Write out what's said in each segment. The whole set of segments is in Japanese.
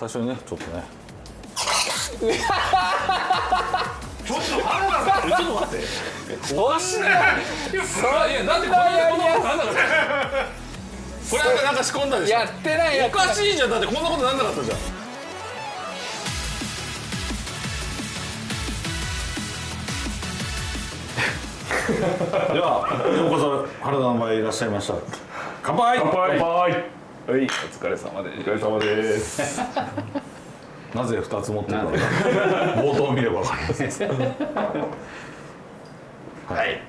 最初にねちょっとね。ちょっと原田さんちょっと待って。おかしいね。いやだってこんなことなんなかったこれなんかなんか仕込んだでしょ。やってないやおかしいじゃんだってこんなことなんなかったじゃん。ではようこそ原田の前いらっしゃいました。乾杯。乾杯はいお疲れ様でお疲れ様です。なぜ二つ持ってるか。冒頭見れば分かります。はい。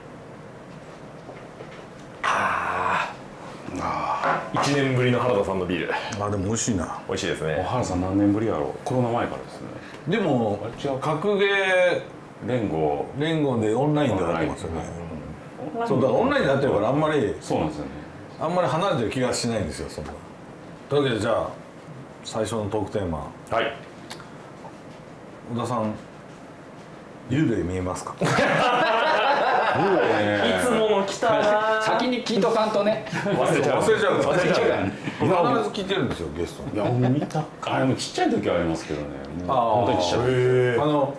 1年ぶりの原田さんのビール。あでも美味しいな。美味しいですね。原さん何年ぶりやろう。コロナ前からですね。でも格ゲー連合。連合でオンラインでやってますよね。そうだからオンラインでやってるからあんまりそうなんですよね。あんまり離れてる気がしないんですよそんなというわけでじゃあ最初のトークテーマ。はい。小田さん幽霊見えますか？いつもの来たな先に聞いとかんとね。忘れちゃう。忘れちゃう。忘れちゃう。必ず聞いてるんですよゲスト。にいやもう見た。あでもちっちゃい時はありますけどね。あー本当にちっちゃいあの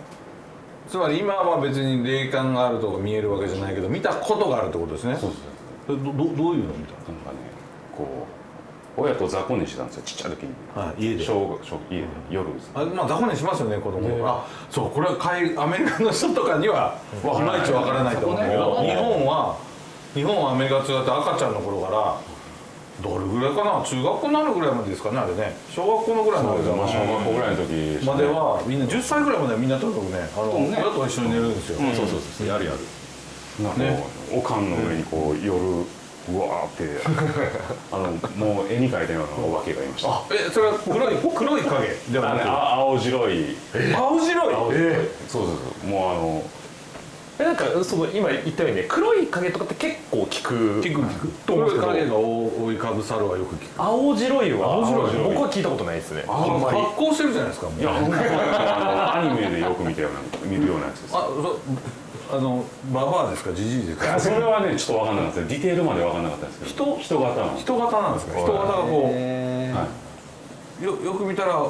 つまり今は別に霊感があるとか見えるわけじゃないけど見たことがあるってことですね。そうそうそれどどどういうの見たなんかねこう親と雑魚寝してたんですよちっちゃい時に。はい家で。小学小家で夜ですあまあ雑魚寝しますよね子供。あそうこれは海アメリカの人とかにはいまいちわからないと思うけど日本は日本はアメリカと違って赤ちゃんの頃からどれぐらいかな中学校になるぐらいまでですかねあれね。小学校のぐらいまでまあ小学校ぐらいの時まではみんな10歳ぐらいまではみんなとにかくねあのね。親と一緒に寝るんですよ、そうそうそうやるやる。なんかねおかんの上にこう夜うわーってあのもう絵に描いたようなお化けがいました。えそれは黒い黒い影ではなくあ青白い。青白い？青白い。そうそうそう。もうあのえなんかその今言ったようにね黒い影とかって結構効く。聞く聞く。黒い影が覆いかぶさるはよく聞く。青白いは青白い。僕は聞いたことないですね。あんまり発光してるじゃないですかもう。いやアニメでよく見たような見るようなやつです。あそあのババアですか？ジジイですか？それはねちょっと分かんなかった。ですディテールまで分かんなかったんですけど。人？人型の。人型なんですか？人型がこうよよく見たら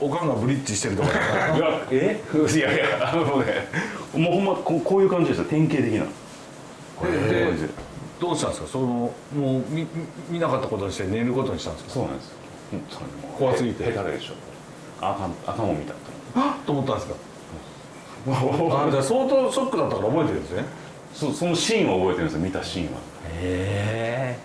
おかんがブリッジしてるとか。いいやえ？いやいやあのねもうほんまこうこういう感じですよ典型的な。でどうしたんですか？そのもう見見見なかったことにして寝ることにしたんですか？そうなんです。よ怖すぎて。へへたれでしょ。あかんあかんもん見た。あ っと思ったんですか？あじゃあ相当ショックだったから覚えてるんですね。そそのシーンは覚えてるんですよ見たシーンは。え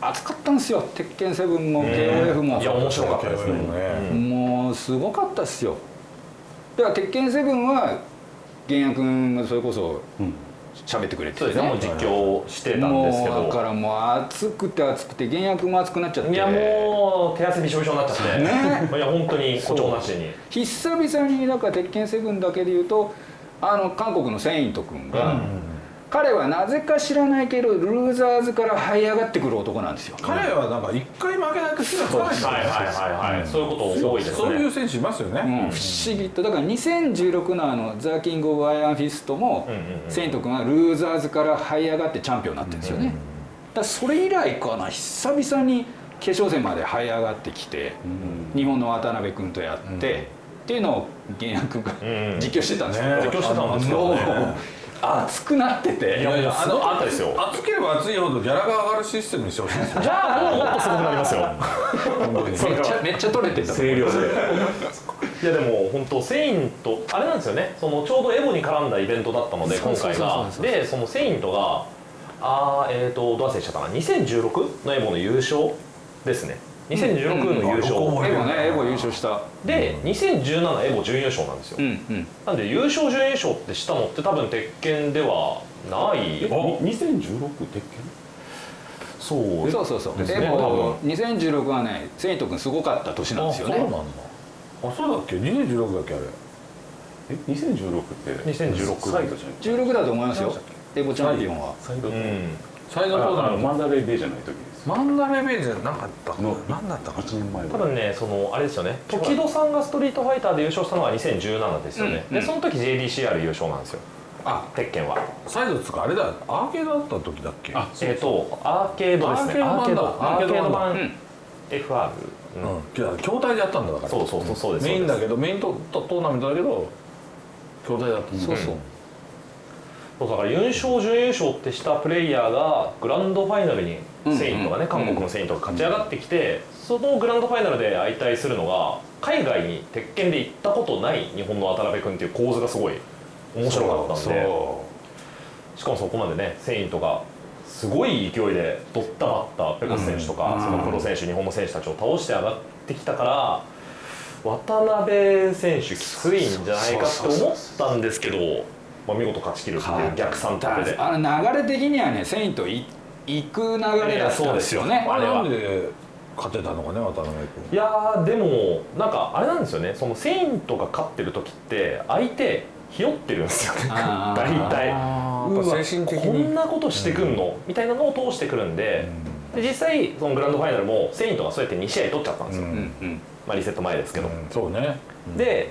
熱かったんですよ。鉄拳セブンも KOF も。いや面白かったですね。ね。もうすごかったっすよ。だから鉄拳セブンは源也君がそれこそうん喋ってくれてね。もう実況してたんですけもうだかどらもう熱くて熱くて源也君も熱くなっちゃって。いやもう手汗びしょびしょになっちゃってね。いや本当に誇張なしに。久々にだから鉄拳セブンだけで言うとあの韓国のセイント君が、彼はなぜか知らないけどルーザーズから這い上がってくる男なんですよ。彼はなんか一回負けないと気がつかないんだよね。はいはいはいはいそういうこと多いですね。そういう選手いますよね、うん、不思議と。だから2016のあの The King of Iron Fist も、うんうんうん。セイント君は Losers から這い上がってチャンピオンになってるんですよね、だからそれ以来かな久々に決勝戦まで這い上がってきて、日本の渡辺君とやって、っていうのを源也君がうん。うん実況してたんですよ、ね実況してたんですよね熱くなってて。いやいやすごかったですよ。熱ければ熱いほどギャラが上がるシステムにしてほしいですよじゃあもっとすごくなりますよ。めっちゃめっちゃ取れてた。声量で。いやでも本当セイントあれなんですよね。そのちょうどエボに絡んだイベントだったので今回が。でそのセイントがあーえっ、とどう忘れしちゃったかな。2016のエボの優勝ですね2016の優勝、うんうんエボねエボ優勝した。で2017エボ準優勝なんですよ、うんうん。なんで優勝準優勝ってしたのって多分鉄拳ではない？えに2016鉄拳？そうそうそうそう。ですねエボ2016はねセイント君すごかった年なんですよね。あそうなんだ。あそうだっけ？2016だっけあれ。え2016って？2016サイドじゃない16だと思いますよ。エボチャンピオンは。サイドうん。サイドポーのダマンダレーベイじゃない時ですマンダレーベイじゃなかったかな？の何だったかな？1年前多分ねそのあれですよね。時戸さんがストリートファイターで優勝したのが2017ですよね、うんうん。でその時 JDCR 優勝なんですよ。あ。鉄拳は。サイドっつうかあれだ。アーケードだった時だっけ？あえっ、とアーケードですね。アーケード版だ。アーケードアーケード版。版。うん。FR、うん。うん。筐体でやったんだだから。そうそうそうそうです。メインだけどメイントトトーナメントだけど筐体だったそうそうそうだから優勝準優勝ってしたプレイヤーがグランドファイナルにうん。セイントがね、うん。韓国のセイントが勝ち上がってきて、そのグランドファイナルで相対するのが海外に鉄拳で行ったことない日本の渡辺君っていう構図がすごい面白かったんでしかもそこまでねセイントがすごい勢いでドッタバッタペコス選手とか、うん。そのプロ選手日本の選手たちを倒して上がってきたから渡辺選手きついんじゃないかって思ったんですけど、まあ、見事勝ち切るっていう逆算択で。あの流れ的にはねセイントい行く流れだったんですよね。あれは。なんで勝てたのかね渡辺君。いやーでもなんかあれなんですよね。そのセイントが勝ってる時って相手ひよってるんですよね。大体。こに。んなことしてくんの、みたいなのを通してくるんで,、で実際そのグランドファイナルもセイントがそうやって2試合取っちゃったんですよ、うんうんうん。まあ、リセット前ですけど、うん。そうね。で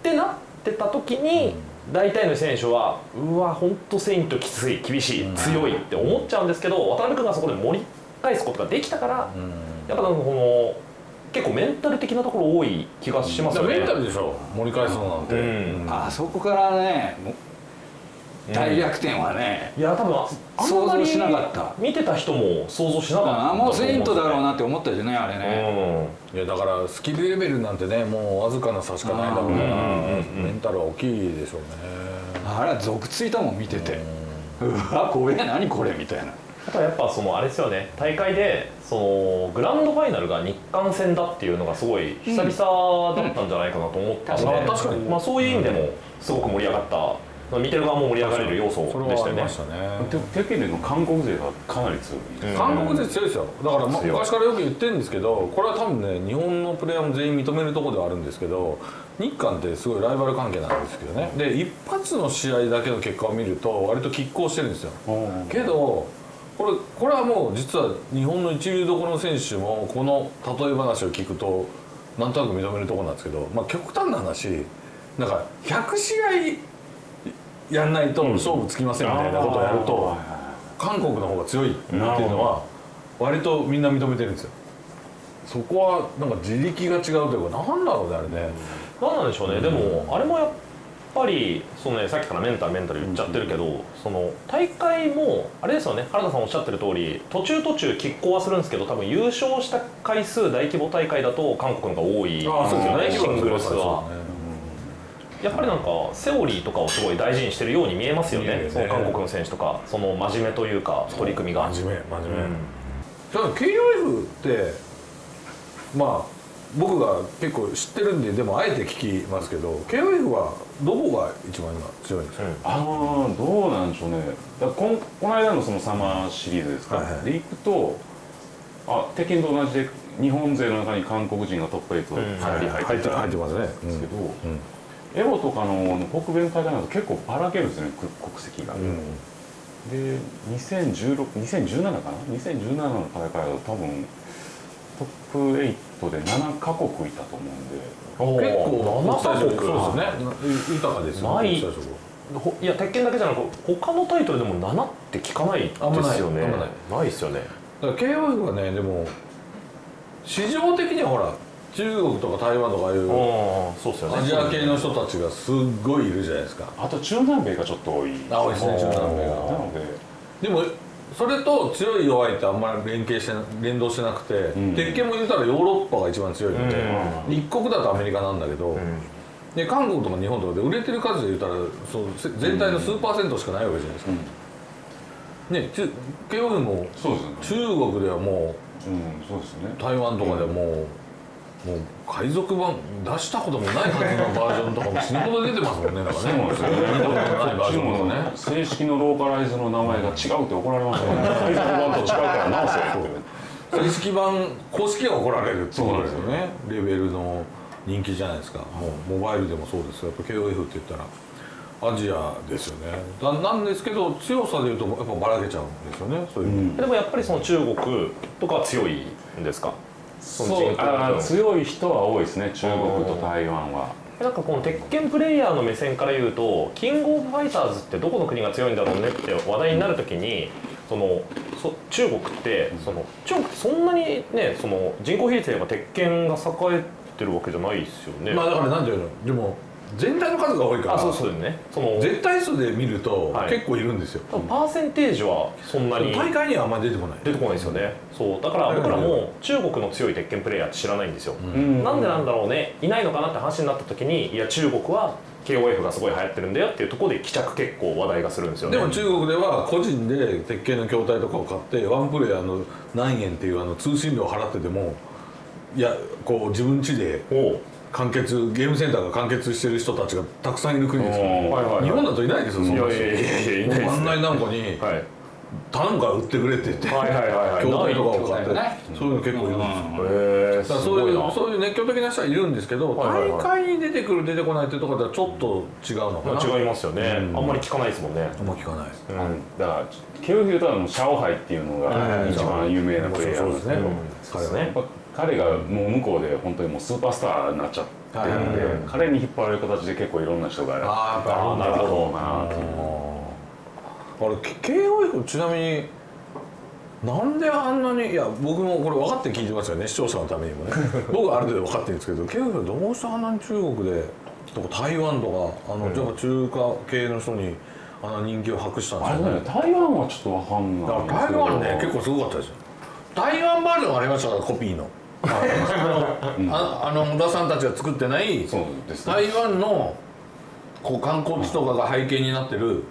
ってなってた時に、大体の選手はうわ本当セイントきつい厳しい、うん強いって思っちゃうんですけど渡辺君がそこで盛り返すことができたから、うん。やっぱなんかこの結構メンタル的なところ多い気がしますよね。メンタルでしょ盛り返すのなんて、うん。あそこからね大逆転はね、いや多分ああん想まり像しなかった。見てた人も想像しなかったあもうセイントだろうななって思ったよねあれね、いやだからスキルレベルなんてねもうわずかな差しかないだろうからうんうんうんメンタルは大きいでしょうね。あれは続ついたもん見てて、うわ怖え何これみたいな。あとはやっぱそのあれですよね。大会でそのグランドファイナルが日韓戦だっていうのがすごい久々だったんじゃないかなと思ったんで、うんあ確かに。まあ、そういう意味でもすごく盛り上がった、見てる側も盛り上がれる要素それでしたよね。はありましたね。て鉄拳での韓国勢がかなり強い、うん。韓国勢強いですよ。だからま昔からよく言ってるんですけどこれは多分ね日本のプレイヤーも全員認めるところではあるんですけど日韓ってすごいライバル関係なんですけどね。で一発の試合だけの結果を見ると割と拮抗してるんですよ。けどこれこれはもう実は日本の一流どころの選手もこの例え話を聞くとなんとなく認めるところなんですけど、まあ、極端な話なんか100試合やんないと勝負つきませんみたいなことをやると、韓国の方が強いっていうのは割とみんな認めてるんですよ。そこはなんか自力が違うというかなんだろうねあれね、何なんでしょうね、でもあれもやっぱりその、ね、さっきからメンタルメンタル言っちゃってるけど、その大会もあれですよね。原田さんおっしゃってる通り途中途中拮抗はするんですけど多分優勝した回数大規模大会だと韓国の方が多いですよねシングルスは。やっぱりなんかセオリーとかをすごい大事にしてるように見えますよね。ね。その韓国の選手とか。その真面目という。か取り組みが。真面目。真面目、うん。ただ KOF ってまあ僕が結構知ってるんででもあえて聞きますけど KOF はどこが一番今強いんですか、ああどうなんでしょうね。だこんこの間のそのサマーシリーズですか、はいはい。でいくとあ鉄拳と同じで日本勢の中に韓国人がトップ8うん。2人入って入ってたんで入ってますね、すけど、うんエボとかの北米の大会なんか結構ばらけるんですよねく国籍が、うん。で2016 2017かな？2017の大会だと多分トップ8で7カ国いたと思うんで。結構7カ国。そうですね。豊かですよない。や鉄拳だけじゃなく他のタイトルでも7って聞かないですよね。ない。ない。ですよね。だから KOF はねでも市場的にはほら中国とか台湾とかいうああそうですよね。アジア系の人たちがすっごいいるじゃないですか。あと中南米がちょっと多い。あ多いですね中南米が。なので。でもそれと強い弱いってあんまり連携してな連動してなくて、ん。鉄拳も言ったらヨーロッパが一番強いので、一国だとアメリカなんだけど、で韓国とか日本とかで売れてる数で言ったらそうせ全体の数パーセントしかないわけじゃないですか、ね中もね。中国ではもううんそうですよね。台湾とかでもう、もう海賊版出したこともないはずのバージョンとかも死ぬほど出てますもんねなんかね。そうですよ。見たことないバージョンとかね。正式のローカライズの名前が違うって怒られましたね。海賊版と違うから直せって正式版公式が怒られるってことですよね。レベルの人気じゃないですか。もうモバイルでもそうですやっぱ KOF って言ったらアジアですよねだなんですけど強さでいうとやっぱばらけちゃうんですよねそういう、うんでもやっぱりその中国とかは強い。んですかその人口あ強い人は多いですね中国と台湾はなんかこの鉄拳プレイヤーの目線から言うとキングオブファイターズってどこの国が強いんだろうねって話題になるときにそのそ中国ってその中国ってそんなにねその人口比率で言えば鉄拳が栄えてるわけじゃないですよね。まあだからなんていうのでも全体の数が多いからあそうそうですね。その絶対数で見るとはい。結構いるんですよ、多分パーセンテージはそんなに大会にはあんまり出てこない出てこないですよね。そう。だから僕らも中国の強い鉄拳プレイヤーって知らないんですよ。うん。なんでなんだろうね。いないのかなって話になった時にいや中国は KOF がすごい流行ってるんだよっていうところで帰着結構話題がするんですよね。でも中国では個人で鉄拳の筐体とかを買ってワンプレイヤーの何円っていうあの通信料を払ってでもいやこう自分家で完結ゲームセンターが完結してる人たちがたくさんいる国ですよ、うん。はいはいはい。日本だといないですよそんな人。はい頼むから売ってくれって言ってはいはいはいはい。筐体とかを買ってね。そういうの結構いるんですよ。へえだからそういうそういう熱狂的な人はいるんですけど、はいはい。はい大会に出てくる出てこないっていうところではちょっと違うのかな、まあ違いますよね、うん。あんまり聞かないですもんね。あんま聞かないうん。だからケルフィルとはもうシャオハイっていうのがはい一番有名なプレイヤーそうですね、うん。彼はね彼がもう向こうで本当にもうスーパースターになっちゃってるんで、はい彼に引っ張られる形で結構いろんな人がやああなるほど。なっていうあれ KOF ちなみになんであんなにいや僕もこれ分かって聞いてますよね視聴者のためにもね。僕はある程度分かってるんですけど KOF どうしてあんなに中国でとか台湾とかあの、やっぱ中華系の人にあんな人気を博したんですよね。台湾はちょっとわかんない台湾ね結構すごかったですよ。台湾バージョンがありましたからコピーのあ あの小田さんたちが作ってないそうですね。台湾のこう観光地とかが背景になってる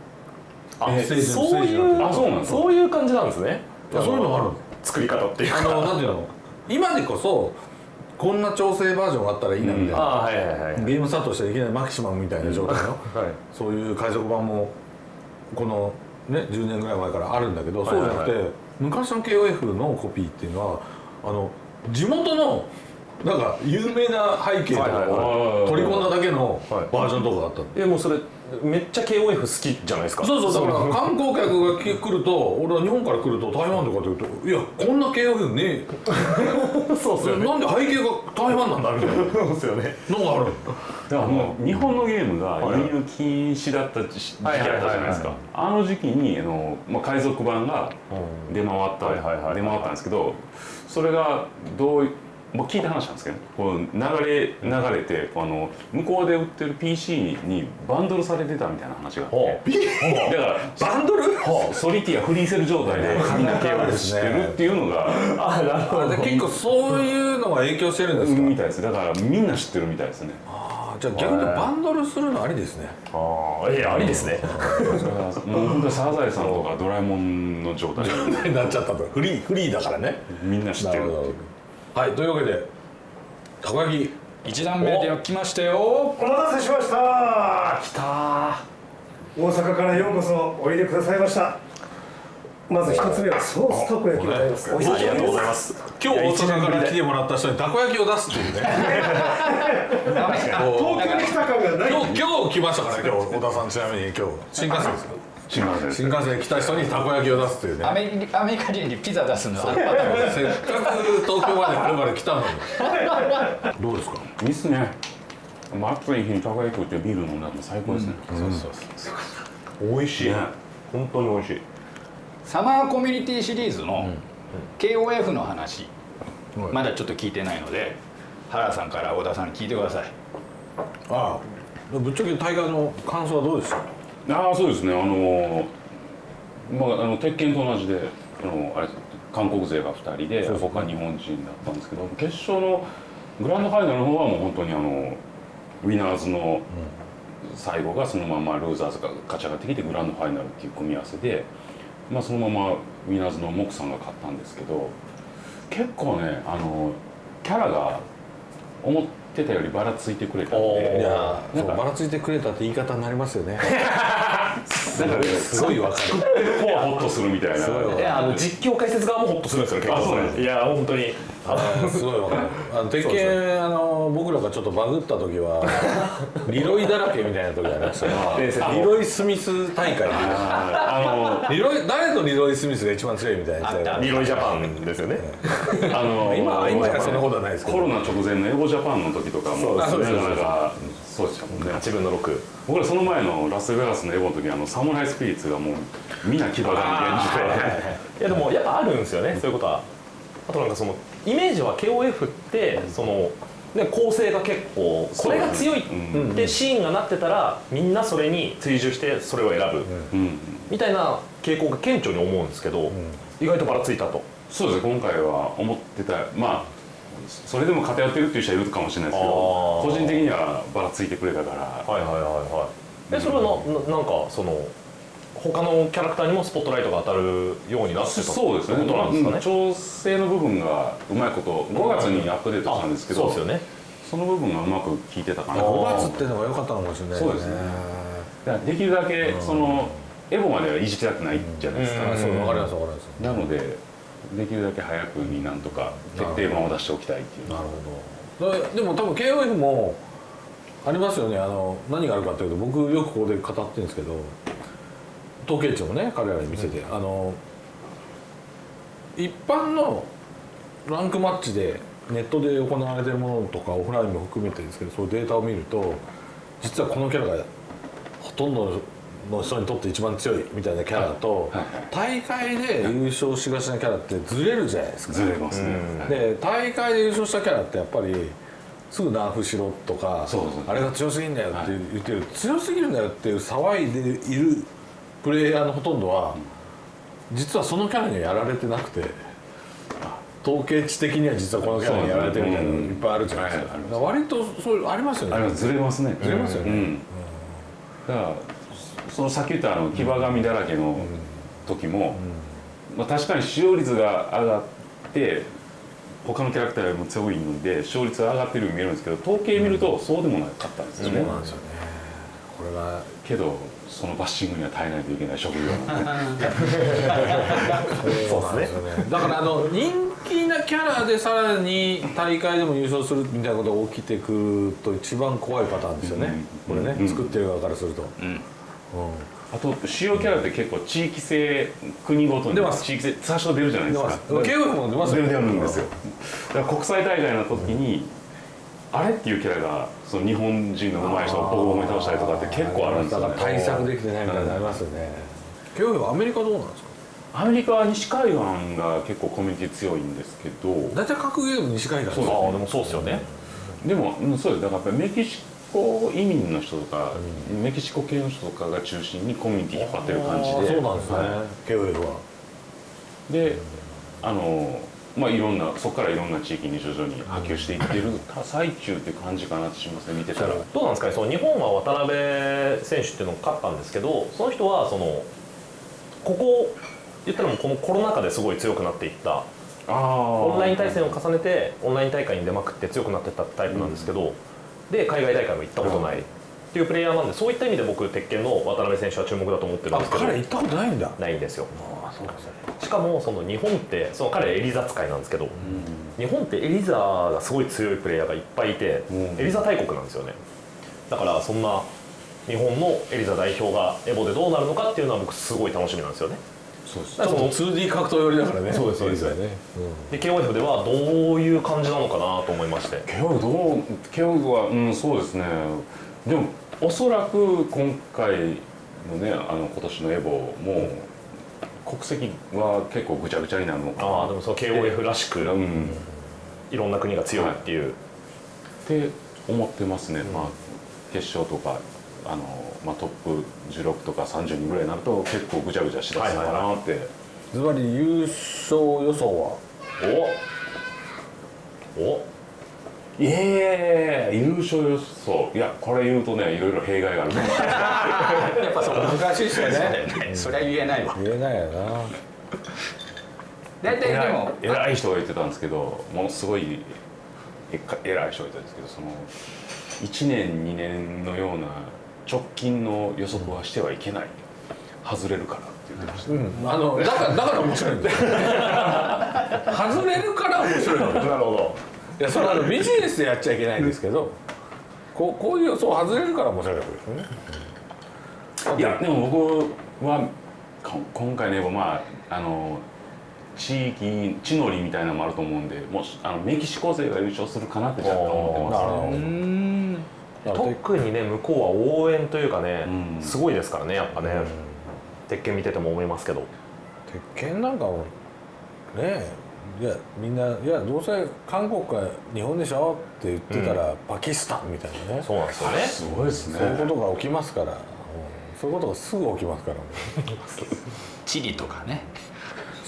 そういうあそうなんですか？そういう感じなんですね。いやそういうのがある。作り方っていうあかのなんていうの？今でこそこんな調整バージョンがあったらいいなみたいな、あはいはいはいはい。ゲームスタートしていきなりマキシマムみたいな状態のはい。そういう海賊版もこのね10年ぐらい前からあるんだけど、そうじゃなくて昔の KOF のコピーっていうのはあの地元のなんか有名な背景とかを取り込んだだけのはい。バージョンとかがあったの。えもうそれめっちゃ KOF 好きじゃないですか？そうそうだから観光客が来ると俺は日本から来ると台湾とかで言うといやこんな KOF ねえ そうっすよね。なんで背景が台湾なんだみたいなそうですよね。のがあるだからもう日本のゲームが輸入禁止だった時期だったじゃないですはいはいはいかあの時期にあの、まあ、海賊版が出回った、はいはいはい。出回ったんですけどそれがどういもう聞いた話なんですけどねこう流れ流れてあの向こうで売ってる PC にバンドルされてたみたいな話があって。だからバンドル？ソリティアフリーセル状態でみんな KOF 知ってるっていうのがあなるほあで結構そういうのが影響してるんですか、みたいです。だからみんな知ってるみたいですねじゃあ逆にバンドルするのありですね。ああいやありですね。もう本当にサザエさんとかドラえもんの状態。で なっちゃったと。フリーフリーだからね。みんな知ってるはいというわけでたこ焼き。一段目で来ましたよ。お待たせしました。来た大阪からようこそおいでくださいましたまず一つ目はソースたこ焼きでございます。ありがとうございます。今日大阪から来てもらった人にたこ焼きを出すっていうね。東京に来た感がない。今日今日来ましたから今日。小田さんちなみに今日。新幹線ですよ。新幹線新幹線で来た人にたこ焼きを出すっていうね。アメリアメリカ人にピザ出すの。はせっかく東京までこれまで来たのに。どうですか？いいっすね。まあ暑い日にたこ焼き食ってビール飲んだら最高ですね、そうそうそう。美味しい。ね。本当に美味しいサマーコミュニティシリーズの KOF の話、はい。まだちょっと聞いてないので原さんから小田さんに聞いてください。ああ。ぶっちゃけ大会の感想はどうですか？ああそうですね。あのまああの鉄拳と同じであのあれ韓国勢が2人で僕は日本人だったんですけど決勝のグランドファイナルの方はもう本当にあのウィナーズの最後がそのままルーザーズが勝ち上がってきてグランドファイナルっていう組み合わせで、まあ、そのままウィナーズのモクさんが勝ったんですけど結構ねあのキャラが思ってたよりばらついてくれたんおでいやなんかそうばらついてくれたって言い方になりますよね なんかねすごいわかる。こうはホッとするみたいな。すごいやあの実況解説側もホッとするんですよ結構あそういや本当に。すごいわかる。あの鉄拳あの僕らがちょっとバグった時は リロイだらけみたいな時ありましたリロイ・スミス大会あリロイ誰とリロイ・スミスが一番強いみたいなリロイジャパンですよね。のあの今今やそんなことはないですけど。コロナ直前のエボジャパンの時とかもそうなかそうそうそうなかそうでしたもんね8分の6僕らその前のラスベガスのエボの時あのサムライスピリッツがもうみんな牙が現いやでもやっぱあるんですよねそういうことは。あとなんかそのイメージは KOF ってそのね構成が結構これが強いうんってシーンがなってたらみんなそれに追従してそれを選ぶ。うん。みたいな傾向が顕著に思うんですけど意外とばらついたと。そうですね今回は思ってた。まあそれでも偏ってるっていう人はいるかもしれないですけど個人的にはばらついてくれたから。はいはいはいはい。えそれはなななんかその他のキャラクターにもスポットライトが当たるようになってたそうですね？ってことなんですかね？うん調整の部分がうまいこと5月にアップデートしたんですけどそうですよね。その部分がうまく効いてたかな。5月っていうのが良かったのかもしれないそうですね。できるだけそのエボまではいじきたくないじゃないですか、うん。そうわかりますわかります。なのでできるだけ早くになんとか決定版を出しておきたいっていう。なるほど。だでも多分 KOF もありますよね。あの何があるかっていうと僕よくここで語ってるんですけど統計値もね彼らに見せて、あの一般のランクマッチでネットで行われてるものとかオフラインも含めてですけどそういうデータを見ると実はこのキャラがほとんどの人にとって一番強いみたいなキャラと、大会で優勝しがちなキャラってずれるじゃないですか。ずれますね、はいで大会で優勝したキャラってやっぱりすぐナーフしろとかあれが強すぎんだよって言ってる、強すぎるんだよっていう騒いでいるプレイヤーのほとんどは実はそのキャラにはやられてなくて統計値的には実はこのキャラにやられてるみたいなのいっぱいあるじゃないですか,、割とそういうありますよね。あれはずれますね。ずれますよね。うん。だからそのさっき言ったあの騎馬神だらけの時も、まあ、確かに使用率が上がって他のキャラクターよりも強いので勝率が上がってるように見えるんですけど統計見るとそうでもなかったんですよね、そうなんですよね。これがけどそのバッシングには耐えないといけない職業 そうですよね。だからあの人気なキャラでさらに大会でも優勝するみたいなことが起きてくると一番怖いパターンですよね、これね、うん。作ってる側からすると、うんあと主要キャラって結構地域性国ごとに出ます。地域性最初出るじゃないですか。出ます。出ますよ出るんですよ。だから国際大会の時にあれっていうキャラがその日本人の上手い人をボコボコに倒したりとかって結構あるんですよ、ね、だから対策できてないみたいになりますよね。KOF はアメリカどうなんですか？アメリカは西海岸が結構コミュニティ強いんですけど大体格ゲーム西海岸ですああでもそうですよね。でもうんそうです。だからやっぱりメキシコ移民の人とか、メキシコ系の人とかが中心にコミュニティ引っ張ってる感じで。そうなんですね、は KOF は。いであのまあいろんなそこからいろんな地域に徐々に波及していってる最中って感じかなってしますね見てたら。どうなんですかね？その日本は渡辺選手っていうのを勝ったんですけどその人はそのここ言ったらもうこのコロナ禍ですごい強くなっていった。オンライン対戦を重ねてオンライン大会に出まくって強くなっていったタイプなんですけど、で海外大会も行ったことない。っていうプレイヤーなんでそういった意味で僕鉄拳の渡辺選手は注目だと思ってるんあですけど。彼行ったことないんだ。ないんですよ。あそうですね。しかもその日本ってその彼エリザ使いなんですけど、日本ってエリザがすごい強いプレイヤーがいっぱいいて、うん。エリザ大国なんですよね。だからそんな日本のエリザ代表がエボでどうなるのかっていうのは僕すごい楽しみなんですよねそうですちょっと 2D 格闘寄りだからね。そうですそうですよね。で KOF ではどういう感じなのかなと思いまして。ケオルどうケオルはうんそうですね。でもおそらく今回のねあの今年のエボも国籍は結構ぐちゃぐちゃになるのかな。ああでもその KOF らしくうん。いろんな国が強いっていう、って思ってますね、まあ決勝とかあの、まあ、トップ16とか30人ぐらいになると結構ぐちゃぐちゃしだすのかなって、ズバリ優勝予想は？おお。いやいやいやいや優勝予想。いやこれ言うとねいろいろ弊害がある やっぱそう難しいですよね。それは言えないわ。言えないよな。大体でも。偉い人が言ってたんですけどものすごい偉い人が言ってたんですけどその1年2年のような直近の予測はしてはいけない外れるからって言ってました、うん。あのだからだから面白いんだよ。外れるから面白いの。なるほどいやそれはあのビジネスでやっちゃいけないんですけど、こうこういう予想外れるから面白いわけですよね。いやでも僕はこ今回ねまああの地域地の利みたいなのもあると思うんでもしあのメキシコ勢が優勝するかなって若干思ってますなるほどうん特にね向こうは応援というかね、うん。すごいですからねやっぱね、鉄拳見てても思いますけど。鉄拳なんかもねえいやみんないやどうせ韓国か日本でしょって言ってたら、パキスタンみたいなね。そうなんですよね。すごいですね。そういうことが起きますから、うん。そういうことがすぐ起きますから。チリとかね。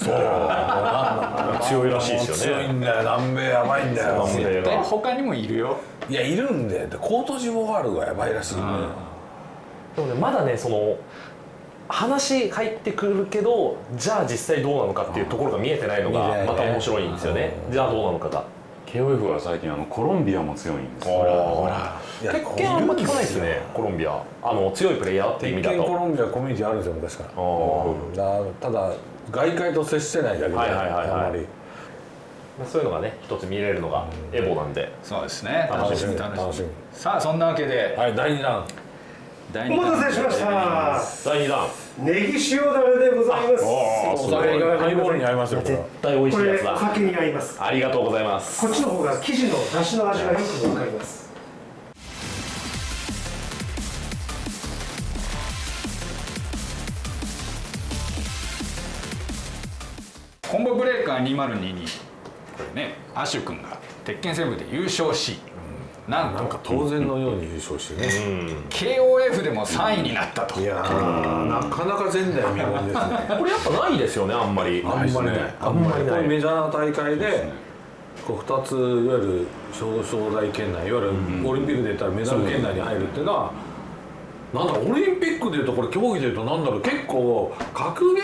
強いらしいですよね。強いんだよ。南米やばいんだよ。南米絶対他にもいるよいやいるんででコートジボワールがやばいらしいん。で、でもねまだねその話入ってくるけどじゃあ実際どうなのかっていうところが見えてないのがまた面白いんですよね。じゃあどうなのかが。KOF は最近あのコロンビアも強いんですよ。ほら。鉄拳あんま聞かないですよねコロンビア。あの強いプレイヤーっていう意鉄拳コ味だとロンビアコミュニティあるんですよ昔から。うん。だただ外界と接してないだけで、はいはいはいはい。あんまりそういうのがね一つ見れるのがエボなんで。そうですね。楽しみ。楽しみ。楽しみ。さあそんなわけで。はい第2弾。第お待たせしました。第2弾。ネギ塩だれでございます。お酒がハイボールに合いますよ絶対美味こしいやつだ。れお酒に合います。ありがとうございます。こっちの方が生地の出汁の味がよくわかります。コンボブレーカー2022これねアシュ君が鉄拳戦部で優勝しなんと。なんか当然のように優勝してね、KOF でも3位になったと。いやーなかなか前代未聞ですね。これやっぱないですよねあんまり。あんまりない。あんまりない。こういうメジャーな大会でこう2ついわゆる表彰台圏内いわゆるオリンピックで言ったらメダル圏内に入るっていうのは、なんだろうオリンピックでいうとこれ競技でいうとなんだろう結構格ゲ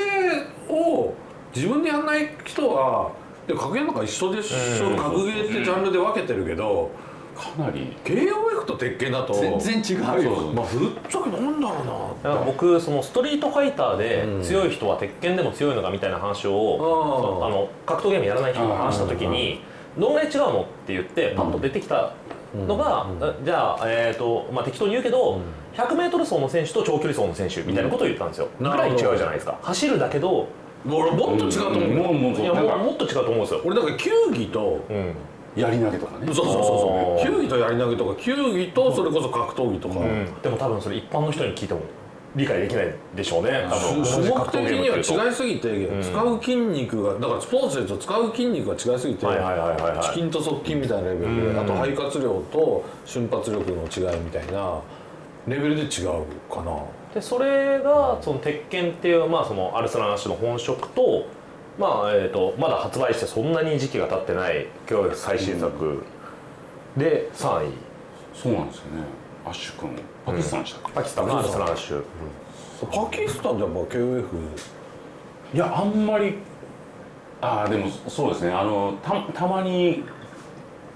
ーを自分でやんない人はで格ゲーなんか一緒でしょ、うん。格ゲーってジャンルで分けてるけどかなり。KOF と鉄拳だと。全然違うよ。まあぶっちゃけなんだろうな。僕そのストリートファイターうん。で強い人は鉄拳でも強いのかみたいな話を、あの格闘ゲームやらない人が話した時にどんぐらい。違うのって言ってパッと出てきたのが、じゃあ、えーとまあ、適当に言うけど、100m 走の選手と長距離走の選手みたいなことを言ったんですよ、うんぐらい違うじゃないですか。走るだけど俺もっと違うと思う、もうもういやもっと違うと思うんですよ、俺だから球技とうん。やり投げとかね。そうそうそうそう。球技とやり投げとか球技とそれこそ格闘技とか、でも多分それ一般の人に聞いても理解できないでしょうね。種目的には違いすぎて、使う筋肉がだからスポーツでと使う筋肉が違いすぎて、チキンと側筋みたいなレベルで、うん。あと肺活量と瞬発力の違いみたいなレベルで違うかなでそれがその鉄拳っていう、まあ、そのアルスランアッシュの本職と,、まあえー、とまだ発売してそんなに時期が経ってない今日最新作。で3位。そうなんですよね。アッシュ君。パキスタンでしたっけ、パキスタン。のアルスランアッシュパキスタンでやっぱ KOF いやあんまりああでもそうですね。あのたたまに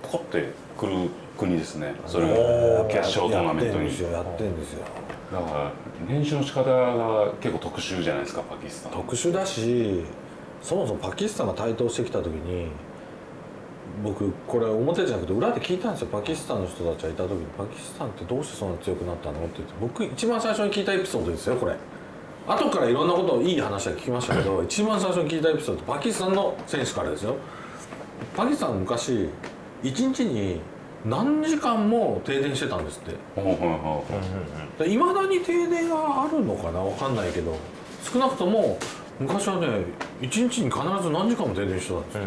ポコってくる国ですね。それも決勝トーナメントに。やってんですよやってんですよだから練習の仕方が結構特殊じゃないですかパキスタン特殊だしそもそもパキスタンが台頭してきた時に僕これ表じゃなくて裏で聞いたんですよ。パキスタンの人たちがいた時に「パキスタンってどうしてそんな強くなったの?」って言って僕一番最初に聞いたエピソードですよこれ。後からいろんなことをいい話は聞きましたけど 一番最初に聞いたエピソードパキスタンの選手からですよ。パキスタン昔一日に何時間も停電してたんですって。いまだに停電があるのかな？わかんないけど。少なくとも昔はね1日に必ず何時間も停電してたんですよ、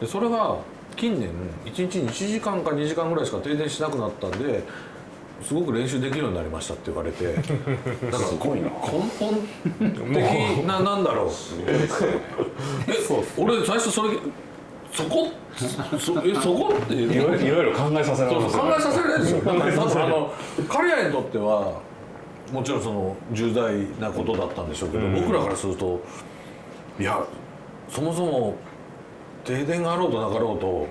でそれが近年1日に1時間か2時間ぐらいしか停電しなくなったんですごく練習できるようになりましたって言われて。だからすごいな。根本的ななんだろう。え俺最初それそこ？そえそこっていろいろ考えさせられそうますよね。そう考えさせられるんですよあの彼らにとってはもちろんその重大なことだったんでしょうけど、僕らからするといやそもそも停電があろうとなかろうと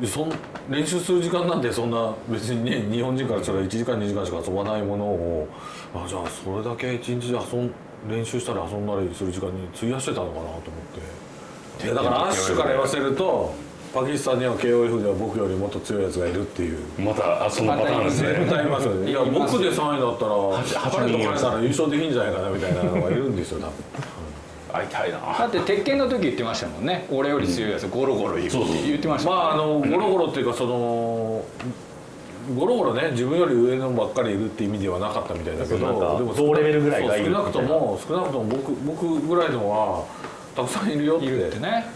でそん練習する時間なんてそんな別にね日本人からしたら1時間2時間しか遊ばないものをあじゃあそれだけ一日で遊ん練習したり遊んだりする時間に費やしてたのかなと思ってだからアッシュから言わせるとパキスタンには KOF では僕よりもっと強いやつがいるっていう。またあそのパターンですね。絶対いますよね。いや僕で3位だったら彼と彼なら優勝できんじゃないかなみたいなのがいるんですよ多分。会いたいな。だって鉄拳の時言ってましたもんね。俺より強いやつゴロゴロ言うってそうそう言ってましたもんまああのゴロゴロっていうかそのゴロゴロね自分より上のばっかりいるって意味ではなかったみたいだけどでも同レベルぐらいがいる少なくとも少なくとも僕僕ぐらいのはたくさんいるよって。いるってね。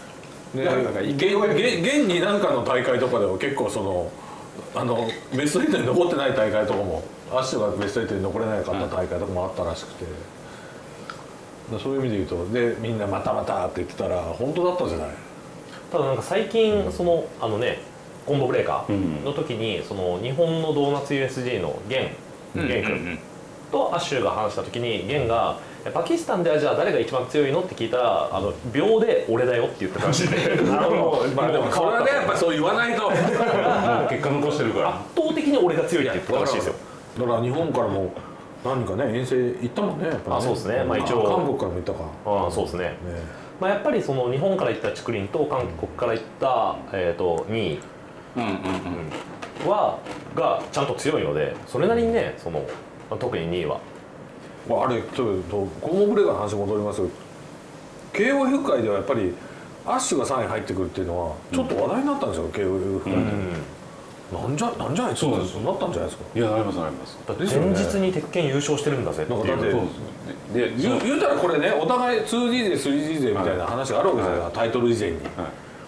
現現現になんかの大会とかでは結構そのあのベスト8に残ってない大会とかもアッシュがベスト8に残れなかった大会とかもあったらしくて、だそういう意味で言うとでみんな「またまた」って言ってたら本当だったじゃない？ただなんか最近そのあのねコンボブレーカうん。ーの時にその日本のドーナツ USG のゲンうんゲン君とアッシュが話した時にゲンが「パキスタンではじゃあ誰が一番強いの?」って聞いたらあの秒で「俺だよ」って言ってたらしいねあのまあでもそれはねやっぱそう言わないと。結果残してるから。圧倒的に俺が強いって言ってたらしいですよ。だから日本からも何かね遠征行ったもんねやっぱりあそうですね。まあ一応。韓国からも行ったか。ああそうですね。ね。まあ、やっぱりその日本から行った竹林と韓国から行った、えー、と2位うんうん。うん。はがちゃんと強いのでそれなりにねそのまあ特に2位は。まああれちょっとコモブレーカーの話戻りますけど KOF 界ではやっぱりアッシュが3位入ってくるっていうのはちょっと話題になったんですよ、KOF 界で、なんじゃなんじゃないですかなったんじゃないですか。いやなりますなります。だって前日に鉄拳優勝してるんだぜっていう。なんかだってそうですで言う言うたらこれねお互い 2D で 3D でみたいな話があるわけですよ、はい。タイトル以前に、は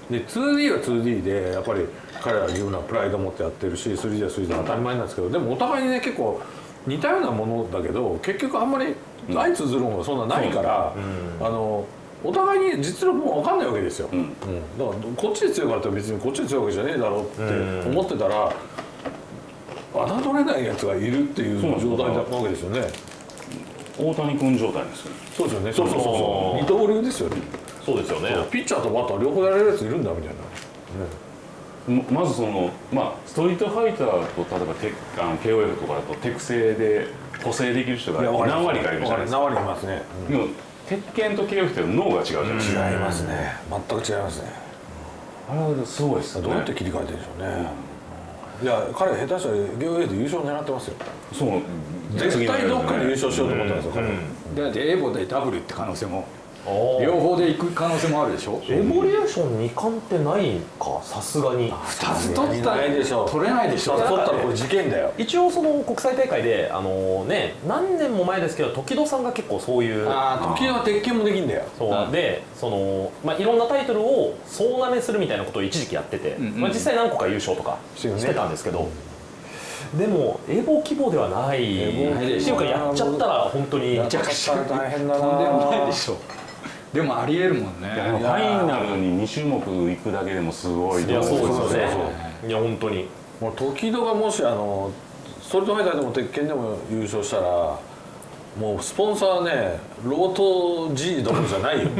い。で 2D は 2D でやっぱり彼らは自分らプライド持ってやってるし 3D は 3D で当たり前なんですけどでもお互いにね結構似たようなものだけど結局あんまり相通ずるものがそんなないから、あのお互いに実力も分かんないわけですよ、うん。うん。だからこっちで強いからって別にこっちで強いわけじゃねえだろうって思ってたら、侮れないやつがいるっていう状態なわけですよね。大谷君状態ですよね。そうですよね。そうそうそう二刀流ですよね。そうですよね。ピッチャーとバッター両方やれるやついるんだみたいな、ままずそのまあストリートファイターと例えばテあの KOF とかだと手癖で補正できる人が何割かいるじゃないですか。何割います。ね、でも鉄拳と KOF って脳が違うじゃないですか、違いますね。全く違いますね。あれはすごいですね。どうやって切り替えてるんでしょうね、いや彼下手したらゲオ A で優勝狙ってますよ。そう。絶対どっかで優勝しようと思ったんですよ彼、だってエボでダブルって可能性も両方で行く可能性もあるでしょ？エボリューション2冠ってないか？さすがに。2つ取ったないでしょう取れないでしょ。取ったらこれ事件だよ。一応その国際大会であのね何年も前ですけど時戸さんが結構そういうあ時は鉄拳もできんだよ。そう。でその、まあ、いろんなタイトルを総なめするみたいなことを一時期やってて、んうんまあ、実際何個か優勝とかしてたんですけど、でもエボ規模ではない。っていうかやっちゃったら本当にやっちゃったら大変だな。とんでもないでしょでもありえるもんね。ファイナルに2種目行くだけでもすごいい。やそうですよそうそうねいや本当に。もう時戸がもしあのストリートファイターでも鉄拳でも優勝したらもうスポンサーねロート G どころじゃないよ。コ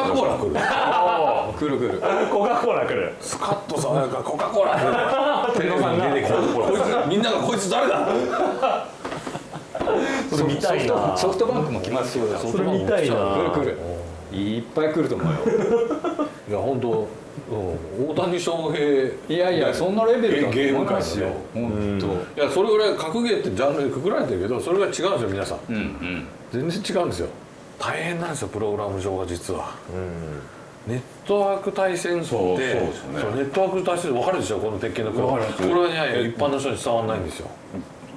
カ・コーラ来る。くるくる。コカ・コーラ来る。スカッとさなんかコカ・コーラってテレビに出てきたこいつみんながこいつ誰だ？それ見たいな。ソフトバンクも来ますよ。それ見たいな。くるくるいっぱい来ると思うよ。いや本当、うん、大谷翔平。いやいやそんなレベルだとゲーいますよ。本当。いやそれぐらい格ゲーってジャンルでくくられてるけどそれが違うんですよ皆さん。うんうん。全然違うんですよ。大変なんですよプログラム上が実は、ネットワーク対戦ってそうそうですよね。ネットワーク対戦分かるでしょこの鉄拳のこれはね一般の人に伝わらないんですよ。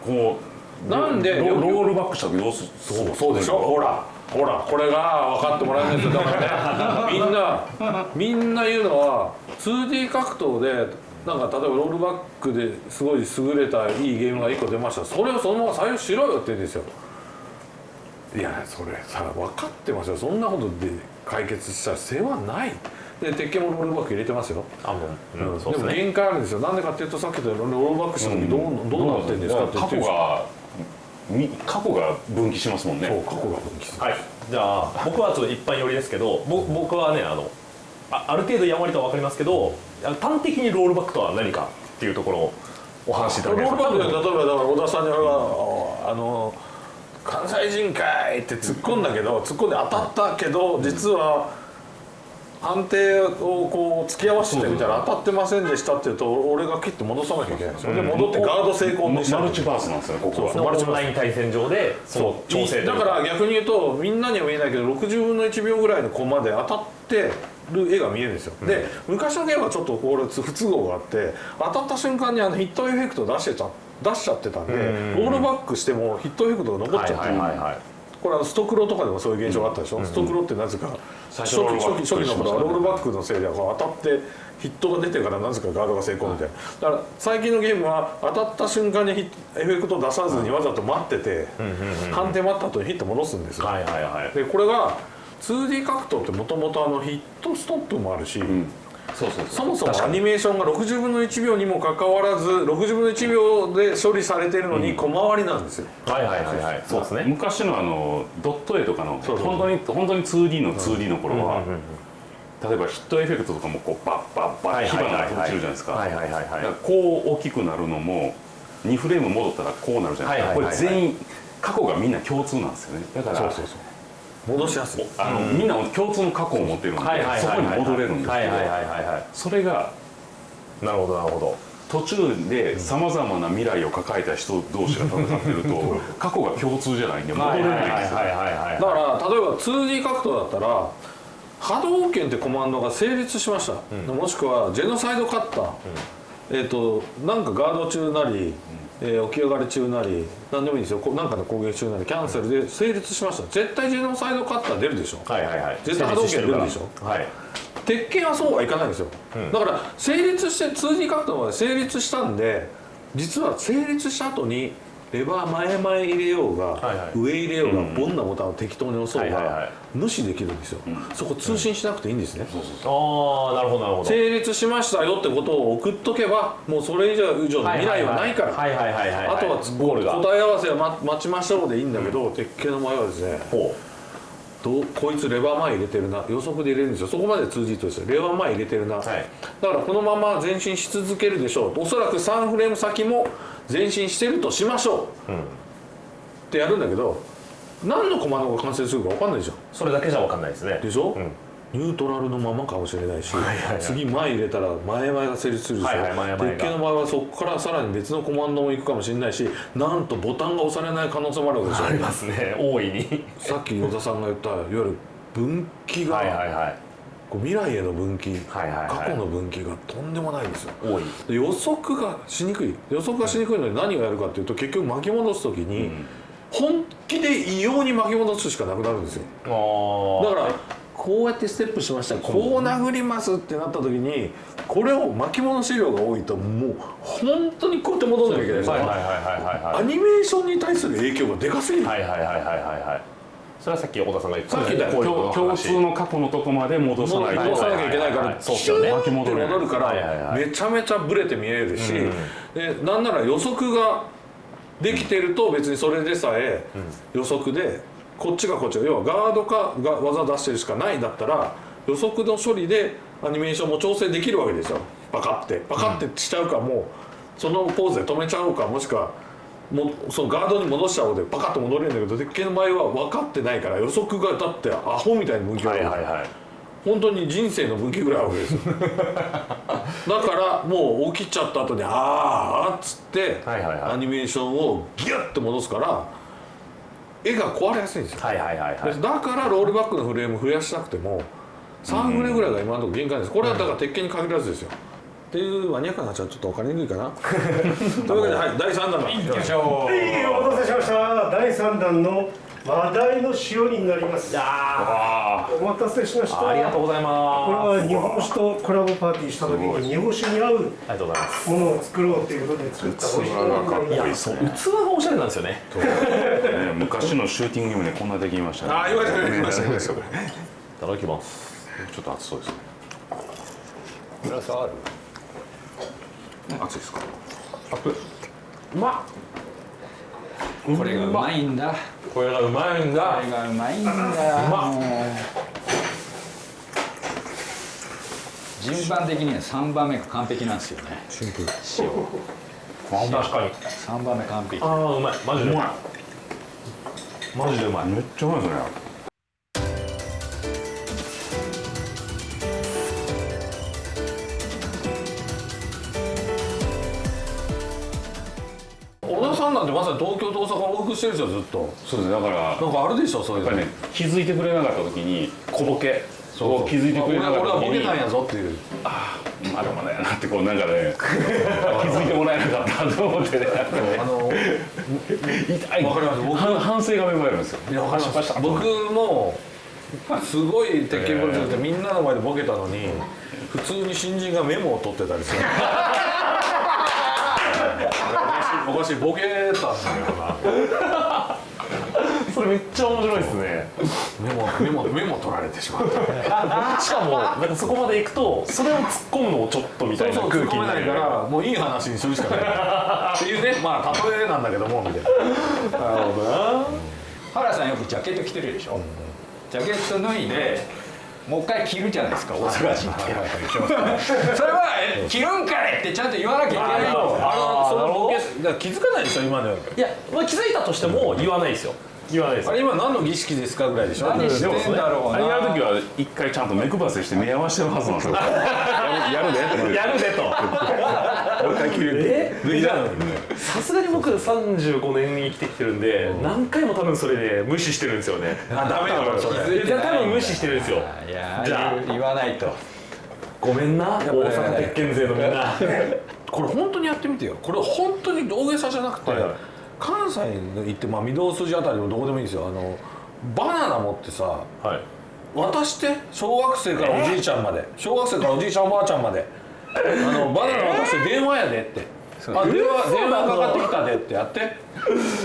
こうなんでロロールバックした時どうする？そうそうでしょ？ほらほらこれが分かってもらえないんですよ。だからねみんな みんな言うのは 2D 格闘でなんか例えばロールバックですごい優れたいいゲームが1個出ました。それをそのまま採用しろよって言うんですよ。いやそれさ分かってますよ。そんなことで解決した世話ない。で鉄拳もロールバック入れてますよ、あの、ううんうですね。でも限界あるんですよ。なんでかっていうとさっき言ったようにロールバックした時どう,、どうなってるんですかって言過ってる去がみ過去が分岐しますもんね。そう過去が分岐する。はい。じゃあ僕はちょっと一般寄りですけどぼ僕はねあのあある程度やんわりとは分かりますけどあの端的にロールバックとは何かっていうところをお話しいたロだけますか？ールバックで例えばだから小田さんに俺があの関西人かいって突っ込んだけど突っ込んで当たったけど実は判定をこう突き合わせてみたら当たってませんでしたって言うと俺が切って戻さなきゃいけない。ん。ですよ、で戻ってガード成功にしたマルチバースなんですよねここは。のオンライン対戦上でその調整だから逆に言うとみんなには見えないけど60分の1秒ぐらいのコマで当たってる絵が見えるんですよ、で昔のゲームはちょっとこれ不都合があって当たった瞬間にあのヒットエフェクト出してた出しちゃってたんでロールバックしてもヒットエフェクトが残っちゃってはいはいはいはいこれあのストクロとかでもそういう現象があったでしょ、ストクロってなぜか初初期初期初期の頃はロールバックのせいでこう当たってヒットが出てからなぜか？ガードが成功みたいな。だから最近のゲームは当たった瞬間にエフェクト出さずにわざと待ってて判定待った後にヒット戻すんですよ。はいはいはい。でこれが 2D 格闘ってもともとヒットストップもあるし、そうそうそもそもアニメーションが60分の1秒にもかかわらず60分の1秒で処理されてるのに小回りなんですよ、はいはいはいはい。そうですね。昔のあのドット絵とかのそうそう本当に本当に 2D の 2D の頃は、例えばヒットエフェクトとかもこうバッバッバッ火花が落ちるじゃないですか,、はいはいはいはい。だからこう大きくなるのも2フレーム戻ったらこうなるじゃないですか、はいはいはいはい。これ全員過去がみんな共通なんですよね。だからそうそうそう戻しやす。いあの、みんな共通の過去を持ってるので、はいはいはいそこに戻れるんです。けど、はいはいそれがいなるほどなるほど。途中でさまざまな未来を抱えた人同士が戦ってると 過去が共通じゃないんで戻れないんですよ、だから例えば 2D 格闘だったら波動拳ってコマンドが成立しました、もしくはジェノサイドカッター、えっ、となんかガード中なり、えー起き上がり中なり何でもいいんですよ。こなんかの攻撃中なりキャンセルで成立しました。絶対ジェノサイドカッター出るでしょ。はいはいはい。絶対波動拳出るでしょ。はい。鉄拳はそうはいかないんですよ、だから成立して 2D 格闘まで成立したんで実は成立した後にレバー前々入れようが、はいはい。上入れようが、ボンなボタンを適当に押そうが、はいはいはい。無視できるんですよ、そこ通信しなくていいんですね、ああなるほどなるほど。成立しましたよってことを送っとけばもうそれ以上以上の未来はないから、あとはゴールが。答え合わせは待待ちましょうでいいんだけど、鉄拳の場合はですねほどうこいつレバー前入れてるな。予測で入れるんですよ。そこまで通じとしてレバー前入れてるな、はい。だからこのまま前進し続けるでしょう。おそらく3フレーム先も前進してるとしましょう、ってやるんだけど何のコマンドが完成するか分かんないじゃん。うそれだけじゃ分かんないですね。でしょ、うん。ニュートラルのままかもしれないし、はいはい次前入れたら前々が成立するでしょ、はいはい鉄拳の場合はそこからさらに別のコマンドも行くかもしれないしなんとボタンが押されない可能性もあるわけでしょ。ありますね。大いに。さっき与田さんが言ったいわゆる分岐が、はいはいはいこう未来への分岐、はいはいはい。過去の分岐がとんでもないんですよ。多い。で予測がしにくい。予測がしにくいので何をやるかっていうと結局巻き戻す時に、本気で異様に巻き戻すしかなくなるんですよ。あだからこうやってステップしましたこう殴りますってなった時にこれを巻き戻し量が多いともう本当にこうやって戻らなきゃいけない。アニメーションに対する影響がでかすぎる、はいはいはいはいはいはいそれはさっき小田さんが言ってさっき言ったこういう共共通の過去のとこまで戻さないと戻さなきゃいけないからそうですよねシューって戻るから。めちゃめちゃブレて見えるし、でなんなら予測ができてると別にそれでさえ予測でこっちがこっちが要はガードかが技出してるしかないんだったら予測の処理でアニメーションも調整できるわけですよ。パカって。パカってしちゃうかもうそのポーズで止めちゃうかもしくはもうそのガードに戻しちゃおうでパカッと戻れるんだけど鉄拳の場合は分かってないから予測がだってアホみたいに向き合うはいはいはい。本当に人生の分岐ぐらいあるわけですよ。だからもう起きちゃった後に「あーあ」っつって、はいはいはい。アニメーションをギュッて戻すから絵が壊れやすいんですよ、はいはいはいはい。だからロールバックのフレーム増やしなくても3フレぐらいが今のところ限界です。これはだから鉄拳に限らずですよ、っていうマニアックな話はちょっと分かりにくいかな。というわけで、はい、第3弾よいしょはいお待たせしました。第3弾の話題の塩になります。あお待たせしました。ありがとうございこれますは日本酒とコラボパーティーした時に日本酒に合うありがとうございます。ものを作ろうということで作った美味しいい器がおしゃれなんですよね。あ、ね、昔のシューティングゲームでこんなできましたね。ああ言われてました言われてましたいただきます。ちょっと熱そうですね。グラスある？熱いですか？うまっ。これがうまいんだ。これがうまいんこだれがうまいんだ。うま順番的には3番目が完璧なんですよね。シンプル。塩。確かに。3番目完璧。ああうまい。マジでうまい。マジでうまい。めっちゃうまいですねさん東京と大阪を往復してるでしょずっと。そうですねだからやなんかあるでしょそういうの。っぱりね気づいてくれなかった時に小ボケを気づいてくれなかった俺はボ時にケたんやぞっていう。まだまだやなってこうなんかね気づいてもらえなかったと思ってね。あの 痛い。わかります。僕反反省が芽生えるんですよ。いやわかります。僕もすごい鉄拳プロジェクトでみんなの前でボケたのに普通に新人がメモを取ってたりする おかしいボケたんだよなそれめっちゃ面白いですね。メモメモメモ取られてしまった。しかもなんかそこまで行くとそれを突っ込むのもちょっとみたいなそう空気突っ込めないかになるらもういい話にするしかない。っていうね。まあ例えなんだけどもみたいな。なるほどな。原さんよくジャケット着てるでしょ、ジャケット脱いでもう一回着るじゃないですか大阪人って。それはえ着るんかいってちゃんと言わなきゃいけないあとの気づかないでしょ今のいや、まあ、気づいたとしても言わないですよ。言わないですあれ今何の儀式ですかぐらいでしょ？何してんだろう。なあれやる時は一回ちゃんと目配せして目合わせてるはずなんですよやるでってやるでともう一回切るえ脱いだのにねさすがに僕35年に生きてきてるんで、何回も多分それで無視してるんですよね。あダメよそれいや多分無視してるんですよ。いやじゃあ。言わないと。ごめんな大阪鉄拳勢のみんな。これ本当にやってみてよ。これ本当に大げさじゃなくて、はいはい。関西に行って、まあ、御堂筋あたりもどこでもいいんですよ。あのバナナ持ってさはい。渡して小学生からおじいちゃんまで。小学生からおじいちゃんおばあちゃんまで。あのバナナ渡して電話やでって。あ電話電話かかってきたでってやって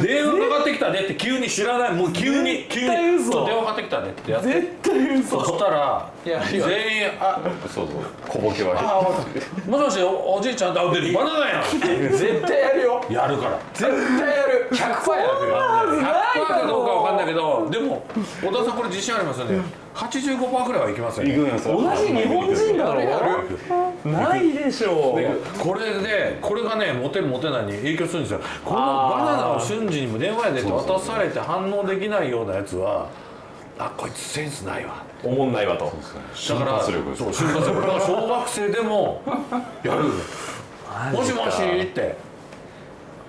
電話かかってきたでって急に知らない。もう急に急に電話かかってきたでってやって絶対嘘。そしたらいや全員あそうそう小ボケは。あもしもしおおじいちゃんあでバナナやん。絶対やるよ。やるから。絶対やる。100%やる100%かどうかわかんないけどでも小田さんこれ自信ありますよね。85%くらいはいきますよね。行くんや同じ日本人だろないでしょう。これでこれがねモテるモテないに影響するんですよ。このバナナを瞬時にも電話やでって渡されて反応できないようなやつはあこいつセンスないわ。おもんないわと。だから瞬発力ですそう瞬発力。だから小学生でもやる。もしもしって。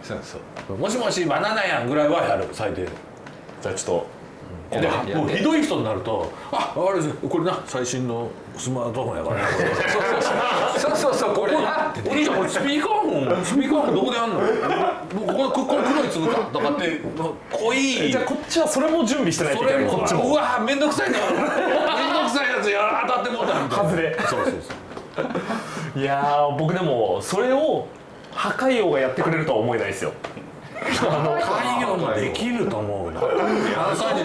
そうそう。もしもしバナナやんぐらいはやる最低でじゃあちょっでやって。もうひどい人になると「ああれですこれな最新のスマートフォンやからなこれそうそうそうこれ。お兄ちゃんこれスピーカーフォンスピーカーフォンどこであんの？もうこここれ黒い粒かとかって濃い。とじゃあこっちはそれも準備してないとそれもい。けないこっちも。うわめんどくさいなめんどくさいやつや当たってもうたみたいな外れそうそうそう。いやー僕でもそれを破壊王がやってくれるとは思えないですよ。開業もできると思うな。破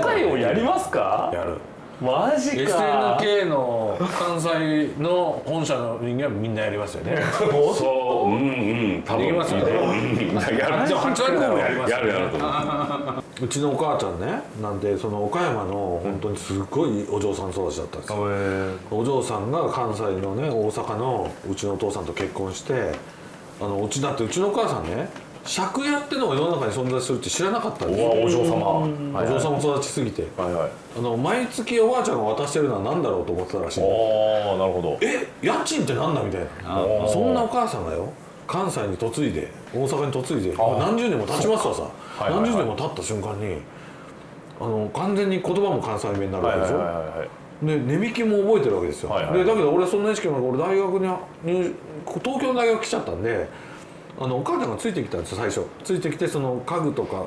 壊王やりますか？やるマジか。SNK の関西の本社の人間はみんなやりますよね。そう。う。んうん。多分。できますよね。うん。やるでも8割もやりますよやるやると思ううちのお母ちゃんねなんてその岡山の本当にすごいお嬢さん育ちだったんですよ。お嬢さんが関西のね大阪のうちのお父さんと結婚してあのうちだってうちのお母さんね借家ってのが世の中に存在するって知らなかったんで。すよお嬢様。お嬢様育ちすぎて。はいはい。あの毎月おばあちゃんが渡してるのは何だろうと思ってたらしいの。ああなるほど。え家賃ってなんだみたいな。ー。そんなお母さんがよ関西に嫁いで大阪に嫁いであ何十年も経ちますわさ、はいはいはい。何十年も経った瞬間にあの完全に言葉も関西弁になるわけでしょ、はいで値引きも覚えてるわけですよ、はいはいでだけど俺そんな意識もなく俺大学に入東京の大学来ちゃったんであのお母ちゃんがついてきたんですよ最初。ついてきてその家具とか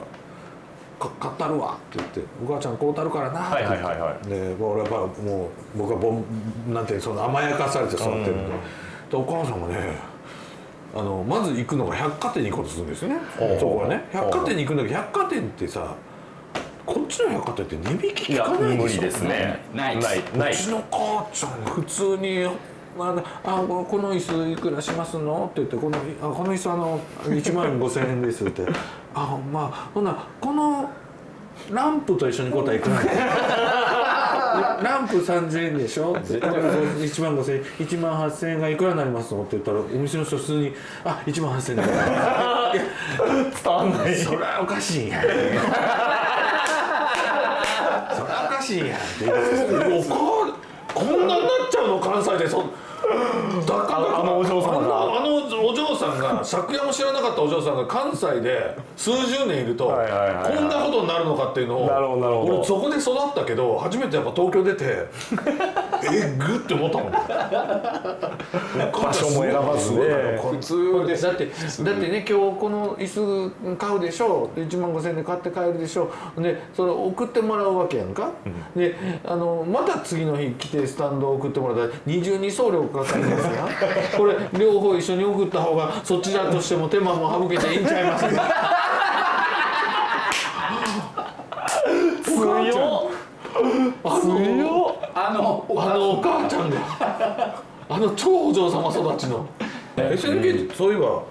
か買ったるわって言って「お母ちゃん買うたるからな」って言って、はいはい。で俺はやっぱもう僕はボンなんてその甘やかされて育ってるんで,、でお母さんがねあのまず行くのが百貨店に行こうとするんですよね。そこはね。百貨店に行くんだけど百貨店ってさこっちの百貨店って値引き聞いやかないでしょ？無理ですね。ない。ない。ない。うちの母ちゃん普通に「ああここの椅子いくらしますの?」って言って「このあこの椅子あの1万5千円です」って「あま。あほなこのランプと一緒に答えいくら ランプ3000円でしょ?」って「1万5千円1万8000円がいくらになりますの?」って言ったらお店の人普通に「あ1万8000円。だから」いや伝わんない。そりゃおかしいやん。そりゃおかしいやん。って言い出しておかこんなになっちゃうの関西でそだからあのお嬢様んんが借家も知らなかったお嬢さんが関西で数十年いるとこんなことになるのかっていうのをなるほどなるほど。俺そこで育ったけど初めてやっぱ東京出て えぐって思ったもん。ね場所も選ばずね。普通です。だってだってね今日この椅子買うでしょ。で1万5000円で買って帰るでしょ。でそれ送ってもらうわけやんか、であのまた次の日来てスタンド送ってもらったら二重に送料かかるんですが これ両方一緒に送った方がそちらとしても手間も省けていいんちゃいますか？強っ。あのあのあのお母ちゃんが。あの超お嬢様育ちの。SNK そういえば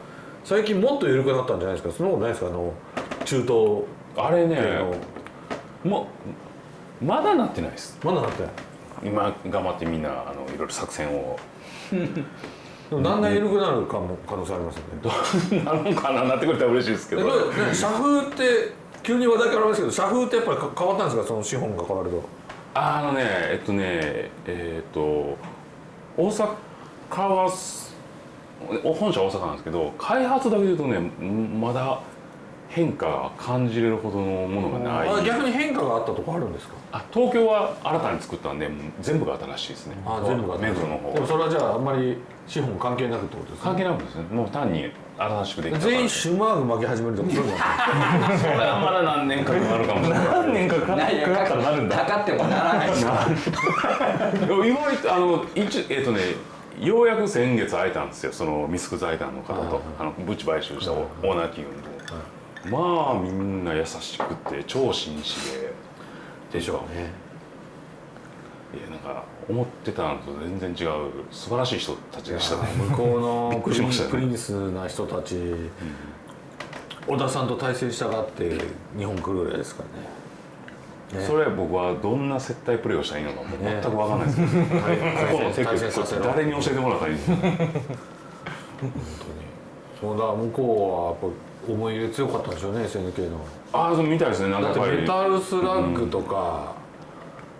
最近もっと緩くなったんじゃないですか？そんなことないですか？あの中東。あれねもうまだなってないです。まだなってない。今頑張ってみんなあのいろいろ作戦を でもだんだん緩くなるかも可能性ありますよね。なるのかななってくれたら嬉しいですけど。社風って急に話題変わりますけど社風ってやっぱりか変わったんですか？その資本が変わると。あのねえっとねえっと大阪は本社は大阪なんですけど開発だけで言うとねんまだ変化が感じれるほどのものがない。あ逆に変化があったとこあるんですか？あ東京は新たに作ったんで全部が新しいですね。あ全部が目黒の方でもそれはじゃああんまり資本関係なくってことですね？関係なくですね。もう単に新しくできた全員シュマーグ巻き始めるとかそういうのはそれはまだ何年かかかるかもしれない。何年かかかったらなるんだかかってもならないです意外とあの一えっ、とねようやく先月会えたんですよ。そのミスク財団の方とあのブチ買収したオーナー企業のまあみんな優しくて超紳士で。でしょうね。いやなんか思ってたのと全然違う素晴らしい人たちでしたね。向こうのプリね。プリンスな人たち、小田さんと対戦したがって日本来るぐらいですからね。それ僕はどんな接待プレーをしたらいいのかもう全く分かんないですけど、ここの誰に教えてもらったらいいのか。そうだ向こうはやっぱ思い入れ強かったんでしょうね SNK の。ああそうみたいですねなんかだってメタルスラッグとか、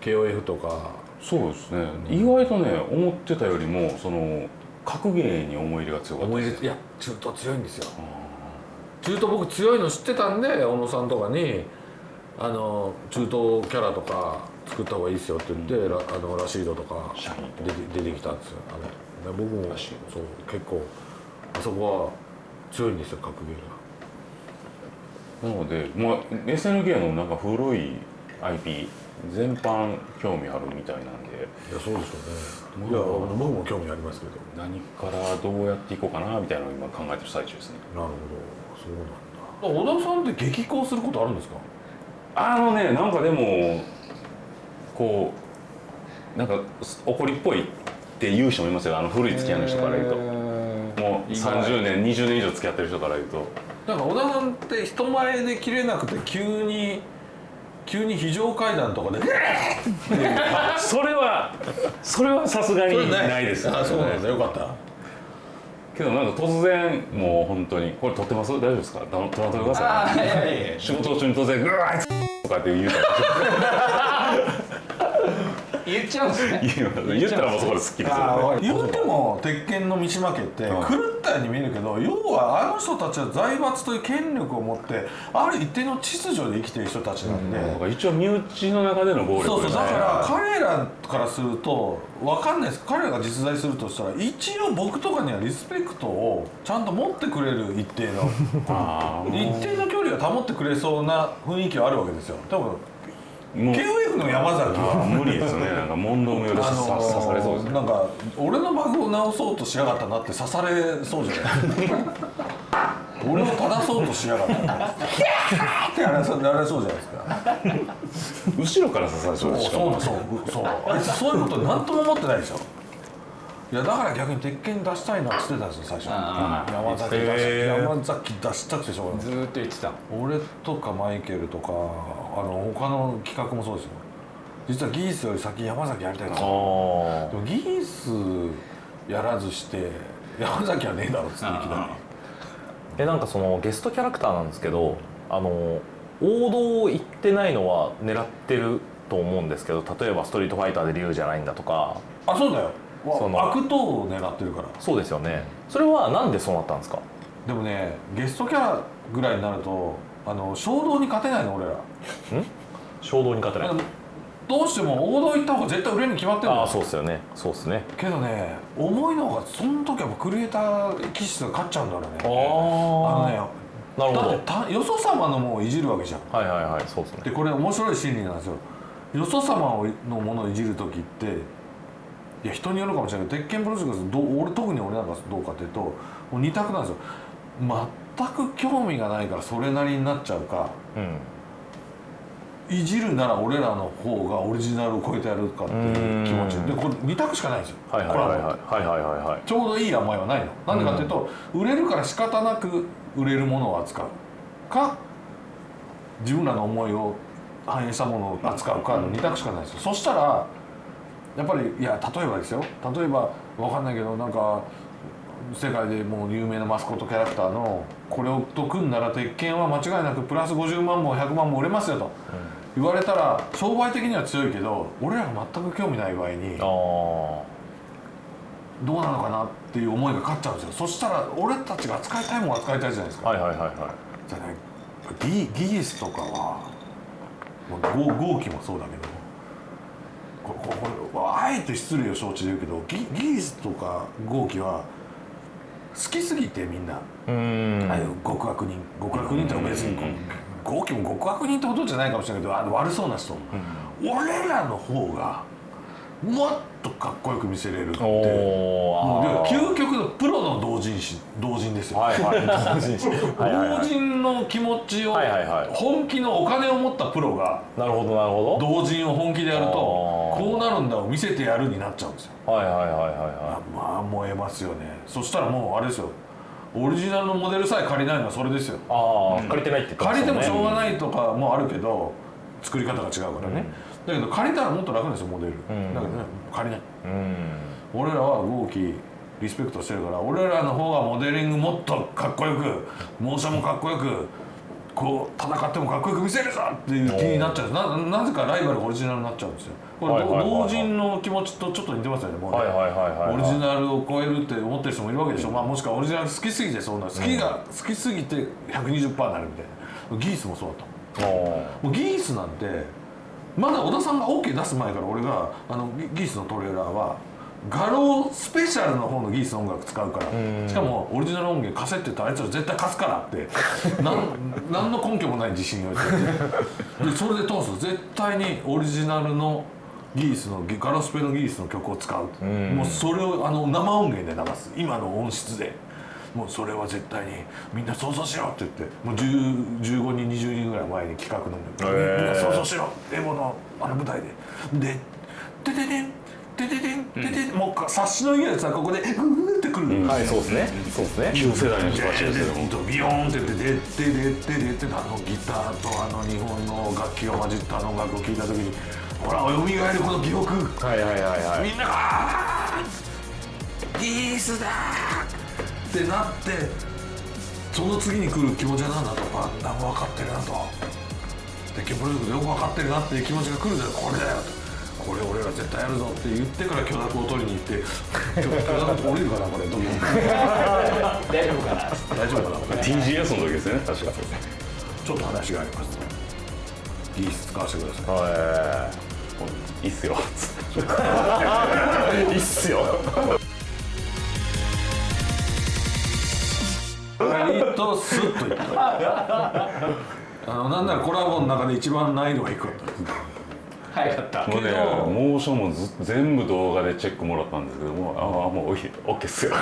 KOF とか。そうですね。意外とね思ってたよりもその格ゲーに思い入れが強かったです思い入れいや中東強いんですよ。中東僕強いの知ってたんで小野さんとかにあの中東キャラとか作った方がいいですよって言って、ラあのラシードとか出て出てきたんですよ。あので僕もそう結構あそこは強いんですよ格ゲーがなので、まあ、SNK のなんか古い IP 全般興味あるみたいなんで。いやそうでしょうね。いや僕も興味ありますけど。何からどうやっていこうかなみたいなのを今考えてる最中ですね。なるほど。そうなんだ。小田さんって激高することあるんですか？あのねなんかでもこうなんか怒りっぽいって言う人もいますよ。あの古い付き合いの人から言うと。もう30年20年以上付き合ってる人から言うとなんか小田さんって人前で切れなくて急に急に非常階段とかで それはそれはさすがにないですあそうなんだよかった。けどなんか突然もう本当にこれ撮ってます？大丈夫ですか？撮らんといてくださあいやいやい仕事中に突然「グーあいつ!」とかって言う。たら言っちゃうんですね。言ったらもうそこですっきりする言うても鉄拳の三島家って狂ったように見えるけど要はあの人たちは財閥という権力を持ってある一定の秩序で生きてる人たちなんで、だから一応身内の中での暴力そうそう。ですねだから彼らからすると分かんないです。彼らが実在するとしたら一応僕とかにはリスペクトをちゃんと持ってくれる一定の あ一定の距離を保ってくれそうな雰囲気はあるわけですよ。多分 KOF の山崎は。あ無理ですね。なんか問答無用であ刺さ刺されそうです。ねなんか俺のバグを直そうとしやがったなって刺されそうじゃない？俺を正そうとしやがった。なってやられそうやられそうじゃないですか。後ろから刺されそうですそうそうそう。あいつそういうこと何とも思ってないでしょ。いやだから逆に鉄拳出したいなって言ってたんですよ最初。あ山崎出し山崎出したくてしょうがない。ずーっと言ってた。俺とかマイケルとかあの他の企画もそうですよ。実はギースより先山崎やりたいなあでもギースやらずして山崎はねえだろっつっていきなえなんかそのゲストキャラクターなんですけどあの王道を言ってないのは狙ってると思うんですけど例えば「ストリートファイター」で竜じゃないんだとか。りあそうだよ。その。悪党を狙ってるから。そうですよね。それはなんでそうなったんですか？でもねゲストキャラぐらいになるとあの衝動に勝てないの俺ら。衝動に勝てない。どうしても王道行った方が絶対売れるに決まってるのああそうっすよね。そうっすね。けどね重いのがその時はクリエイター気質が勝っちゃうんだろうね。ああのあねなるほど。だってたよそ様のものをいじるわけじゃん。はいはいはい。そうっすね。でこれ面白い心理なんですよ。よそ様のものをいじる時っていや人によるかもしれないけど鉄拳プロジェクトどう俺特に俺なんかどうかっていうともう二択なんですよ全く興味がないからそれなりになっちゃうか、うん、いじるなら俺らの方がオリジナルを超えてやるかっていう気持ち。でこれ2択しかないんですよ。コラボってちょうどいい甘いはないのなんでかっていうと、うん、売れるから仕方なく売れるものを扱うか自分らの思いを反映したものを扱うかの2択しかないですよ、うん、そしたらやっぱりいや例えばですよ。例えば分かんないけどなんか世界でもう有名なマスコットキャラクターのこれをと組んだら鉄拳は間違いなくプラス50万も100万も売れますよと。言われたら商売的には強いけど俺らが全く興味ない場合にどうなのかなっていう思いが勝っちゃうんですよ。そしたら俺たちが扱いたいもん扱いたいじゃないですか、はいはいはいはい。じゃあねギギースとかはもうゴゴーキもそうだけどこここれあえて失礼を承知で言うけどギギースとかゴーキは好きすぎてみんな、ああいう極悪人。極悪人って別にこうゴーキも極悪人ってことじゃないかもしれないけどあの悪そうな人、俺らの方がもっとかっこよく見せれるって。おもうお究極のプロの同人誌同人ですよ、はいはい。同人誌。同人の気持ちをはいはいはい。本気のお金を持ったプロがなるほどなるほ同人を本気でやるとこうなるんだを見せてやるになっちゃうんですよ。どはいはいはいはい。あはまあ燃えますよね。そしたらもうあれですよ。オリジナルのモデルさえ借りないのはそれですよ。いああ借りてないって言ってま借りてもしょうがいないとかもあるけど作り方が違うからね、だけど借りたらもっと楽ですよモデル、ん。だけどね借りない。うん。俺らは豪気リスペクトしてるから俺らの方がモデリングもっとかっこよくモーションもかっこよくこう戦ってもかっこよく見せるぞっていう気になっちゃうんですななぜかライバルがオリジナルになっちゃうんですよ。これ、同人の気持ちとちょっと似てますよねもうオリジナルを超えるって思ってる人もいるわけでしょ、まあ、もしくはオリジナル好きすぎてそうなる。好きが、好きすぎて120%になるみたいな。ギースもそうだとおもうギースなんてまだ小田さんが OK 出す前から俺があのギギースのトレーラーは画廊スペシャルの方のギースの音楽使うからしかもオリジナル音源貸せって言ったらあいつら絶対貸すからって なん何の根拠もない自信を言って。でそれで通す。絶対にオリジナルのギースのガロスペのギースの曲を使う。もうそれをあの生音源で流す。今の音質でもうそれは絶対にみんな想像しろって言ってもう10 15人20人ぐらい前に企画飲んで、へー。みんな想像しろエボのあの舞台で。で「てててんてててんてててん」もう察しのいいやつはここでグーってくる、はいそうですね。そうですね。旧世代の人たちですよほんとビヨーンって言って「でってでってでって」あのギターとあの日本の楽器が混じったあの音楽を聴いた時にほら蘇るこの記憶はいはいはいはいみんながあー「ギースだ!」ってなってその次に来る気持ちは何だとか何も分かってるなと。鉄拳プロジェクトよく分かってるなっていう気持ちが来るんだよこれだよと。これ俺ら絶対やるぞって言ってから許諾を取りに行って許 許諾降りるかなこれ。どう 大丈夫かな？大丈夫かな TGS の時ですね確か。ちょっと話がありますギース使わせてください。はいいっすよ。いいっすよ 割とスッといった。あのなんならコラボの中で一番難易度が低かったです早かったもうねけどモーションも全部動画でチェックもらったんですけどもああもうオッケーっすよ。